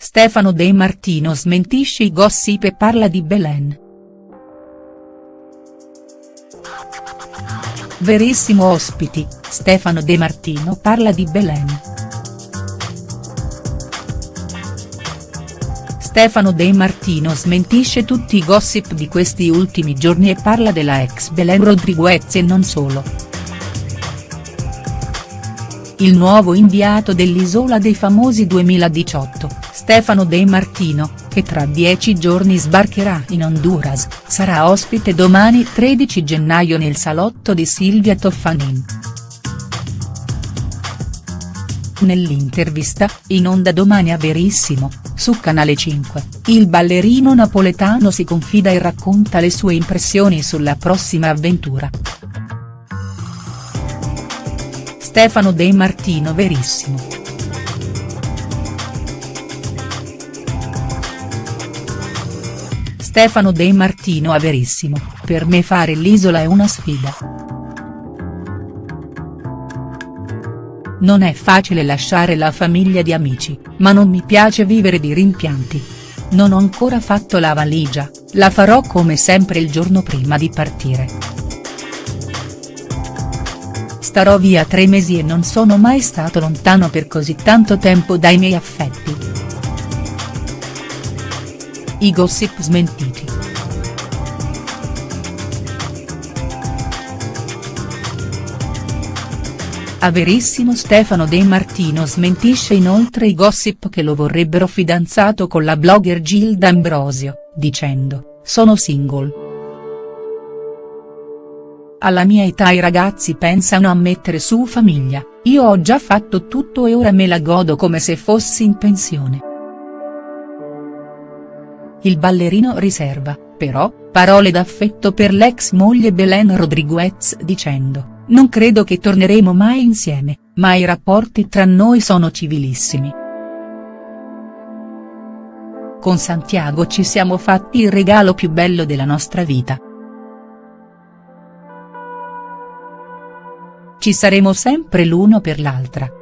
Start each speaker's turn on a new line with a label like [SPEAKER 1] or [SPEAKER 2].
[SPEAKER 1] Stefano De Martino smentisce i gossip e parla di Belen. Verissimo ospiti, Stefano De Martino parla di Belen. Stefano De Martino smentisce tutti i gossip di questi ultimi giorni e parla della ex Belen Rodriguez e non solo. Il nuovo inviato dell'Isola dei Famosi 2018, Stefano De Martino, che tra dieci giorni sbarcherà in Honduras, sarà ospite domani 13 gennaio nel salotto di Silvia Toffanin. Nell'intervista, in onda domani a Verissimo, su Canale 5, il ballerino napoletano si confida e racconta le sue impressioni sulla prossima avventura. Stefano De Martino Verissimo. Stefano De Martino a Verissimo, per me fare l'isola è una sfida. Non è facile lasciare la famiglia di amici, ma non mi piace vivere di rimpianti. Non ho ancora fatto la valigia, la farò come sempre il giorno prima di partire. Starò via tre mesi e non sono mai stato lontano per così tanto tempo dai miei affetti. I gossip smentiti. A Verissimo Stefano De Martino smentisce inoltre i gossip che lo vorrebbero fidanzato con la blogger Gilda Ambrosio, dicendo, sono single. Alla mia età i ragazzi pensano a mettere su famiglia, io ho già fatto tutto e ora me la godo come se fossi in pensione. Il ballerino riserva, però, parole d'affetto per l'ex moglie Belen Rodriguez dicendo, non credo che torneremo mai insieme, ma i rapporti tra noi sono civilissimi. Con Santiago ci siamo fatti il regalo più bello della nostra vita. Ci saremo sempre l'uno per l'altra.